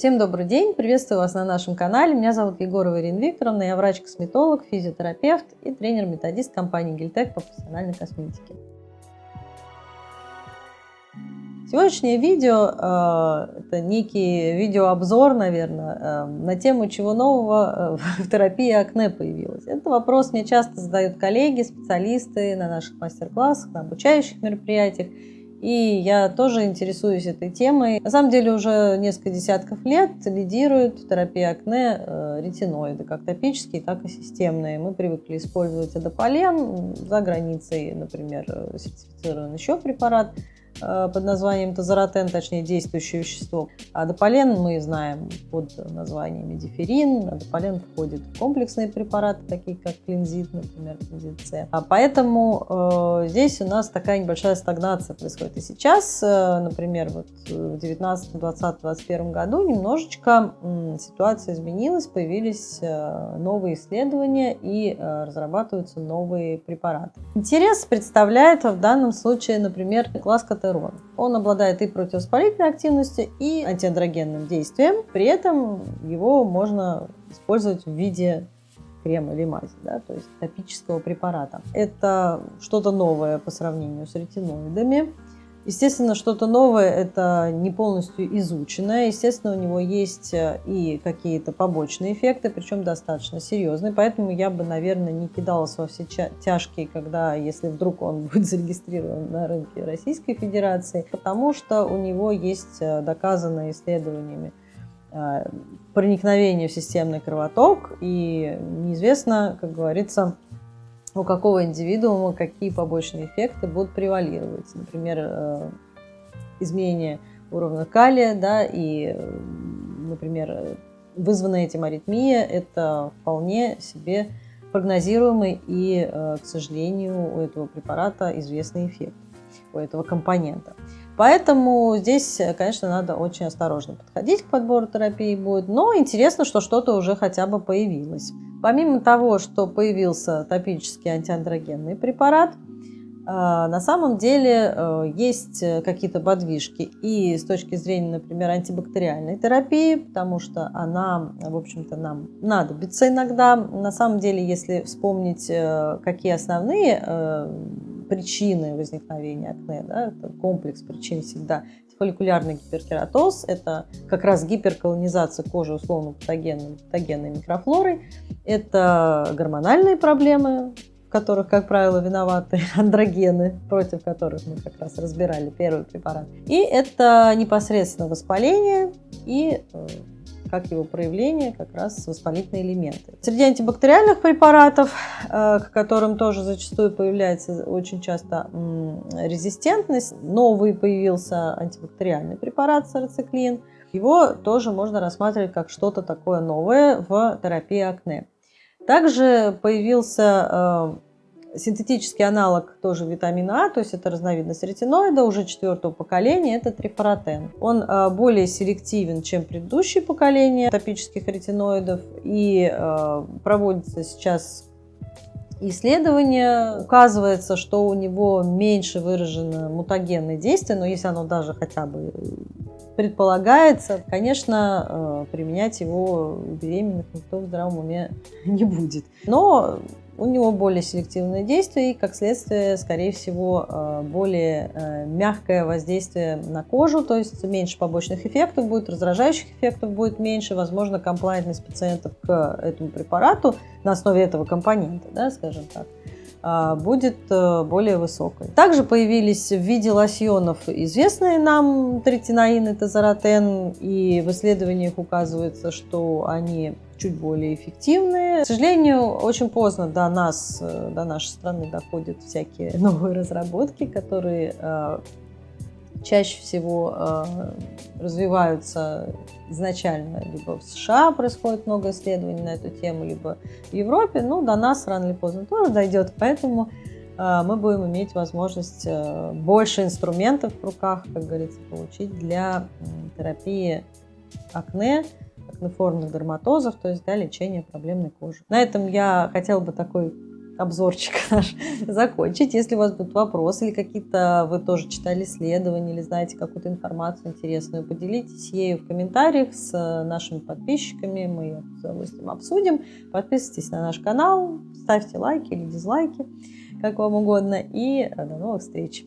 Всем добрый день, приветствую вас на нашем канале. Меня зовут Егорова Ирина Викторовна, я врач-косметолог, физиотерапевт и тренер-методист компании Гильтек по профессиональной косметике. Сегодняшнее видео э, это некий видеообзор, наверное, э, на тему, чего нового э, в терапии акне появилось. Это вопрос мне часто задают коллеги, специалисты на наших мастер-классах, на обучающих мероприятиях. И я тоже интересуюсь этой темой. На самом деле уже несколько десятков лет лидируют в терапии акне ретиноиды, как топические, так и системные. Мы привыкли использовать адополен, за границей, например, сертифицирован еще препарат – Э, под названием тазоротен, точнее действующее вещество. А дополен мы знаем под названием медиферин. Дополен входит в комплексные препараты, такие как клинзит, например, клинзит С. А поэтому э, здесь у нас такая небольшая стагнация происходит. И сейчас, э, например, вот в 19, 20, 21 году немножечко э, ситуация изменилась, появились э, новые исследования и э, разрабатываются новые препараты. Интерес представляет в данном случае, например, класс тестостерон. Он обладает и противовоспалительной активностью, и антиандрогенным действием. При этом его можно использовать в виде крема или мази, да, то есть топического препарата. Это что-то новое по сравнению с ретиноидами. Естественно, что-то новое – это не полностью изученное. Естественно, у него есть э, и какие-то побочные эффекты, причем достаточно серьезные. Поэтому я бы, наверное, не кидалась во все тяжкие, когда, если вдруг он будет зарегистрирован на рынке Российской Федерации, потому что у него есть э, доказанное исследованиями э, проникновение в системный кровоток, и неизвестно, как говорится, у какого индивидуума какие побочные эффекты будут превалировать. Например, э, изменение уровня калия, да, и, например, вызванная этим аритмия – это вполне себе прогнозируемый и, э, к сожалению, у этого препарата известный эффект, у этого компонента. Поэтому здесь, конечно, надо очень осторожно подходить к подбору терапии будет, но интересно, что что-то уже хотя бы появилось. Помимо того, что появился топический антиандрогенный препарат, э, на самом деле э, есть какие-то подвижки и с точки зрения, например, антибактериальной терапии, потому что она, в общем-то, нам надобится иногда. На самом деле, если вспомнить, э, какие основные причины возникновения акне, да, это комплекс причин всегда. Фолликулярный гиперкератоз – это как раз гиперколонизация кожи условно патогенной, патогенной микрофлорой. Это гормональные проблемы, в которых, как правило, виноваты андрогены, против которых мы как раз разбирали первый препарат. И это непосредственно воспаление и э, как его проявление, как раз воспалительные элементы. Среди антибактериальных препаратов, э, к которым тоже зачастую появляется очень часто резистентность, новый появился антибактериальный препарат сарациклин. Его тоже можно рассматривать как что-то такое новое в терапии акне. Также появился э, Синтетический аналог тоже витамина А, то есть это разновидность ретиноида уже четвертого поколения, это трифоротен. Он а, более селективен, чем предыдущие поколения топических ретиноидов и а, проводится сейчас исследование. Указывается, что у него меньше выражено мутагенное действие, но если оно даже хотя бы предполагается, конечно, а, применять его у беременных никто в здравом уме не будет. Но у него более селективное действие и, как следствие, скорее всего, э, более э, мягкое воздействие на кожу, то есть меньше побочных эффектов будет, раздражающих эффектов будет меньше, возможно, комплайентность пациентов к этому препарату на основе этого компонента, да, скажем так э, будет более высокой. Также появились в виде лосьонов известные нам третинаин и тазоротен, и в исследованиях указывается, что они чуть более эффективные. К сожалению, очень поздно до нас, э, до нашей страны доходят всякие новые разработки, которые э, чаще всего э, развиваются изначально либо в США происходит много исследований на эту тему, либо в Европе. Ну, до нас рано или поздно тоже дойдет, поэтому мы будем иметь возможность больше инструментов в руках, как говорится, получить для терапии акне, акнеформных дерматозов, то есть для лечения проблемной кожи. На этом я хотела бы такой обзорчик наш закончить. Если у вас будут вопросы или какие-то вы тоже читали исследования или знаете какую-то информацию интересную, поделитесь ею в комментариях с нашими подписчиками. Мы ее с удовольствием обсудим. Подписывайтесь на наш канал, ставьте лайки или дизлайки, как вам угодно. И до новых встреч!